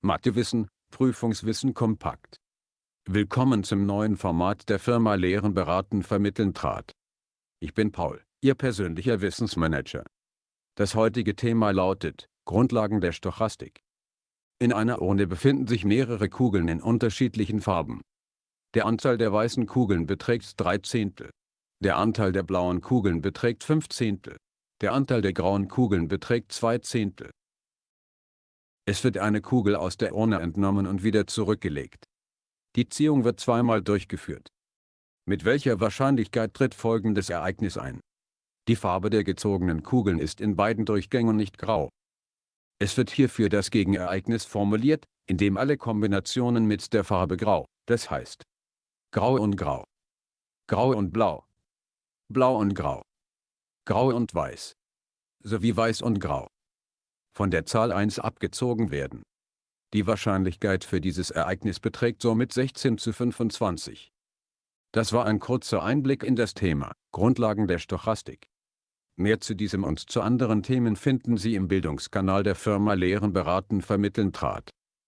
Mathewissen, Prüfungswissen kompakt. Willkommen zum neuen Format der Firma Lehren beraten vermitteln trat. Ich bin Paul, Ihr persönlicher Wissensmanager. Das heutige Thema lautet, Grundlagen der Stochastik. In einer Urne befinden sich mehrere Kugeln in unterschiedlichen Farben. Der Anteil der weißen Kugeln beträgt 3 Zehntel. Der Anteil der blauen Kugeln beträgt 5 Zehntel. Der Anteil der grauen Kugeln beträgt 2 Zehntel. Es wird eine Kugel aus der Urne entnommen und wieder zurückgelegt. Die Ziehung wird zweimal durchgeführt. Mit welcher Wahrscheinlichkeit tritt folgendes Ereignis ein? Die Farbe der gezogenen Kugeln ist in beiden Durchgängen nicht grau. Es wird hierfür das Gegenereignis formuliert, indem alle Kombinationen mit der Farbe grau, das heißt grau und grau, grau und blau, blau und grau, grau und weiß, sowie weiß und grau, von der Zahl 1 abgezogen werden. Die Wahrscheinlichkeit für dieses Ereignis beträgt somit 16 zu 25. Das war ein kurzer Einblick in das Thema Grundlagen der Stochastik. Mehr zu diesem und zu anderen Themen finden Sie im Bildungskanal der Firma Lehren beraten vermitteln trat.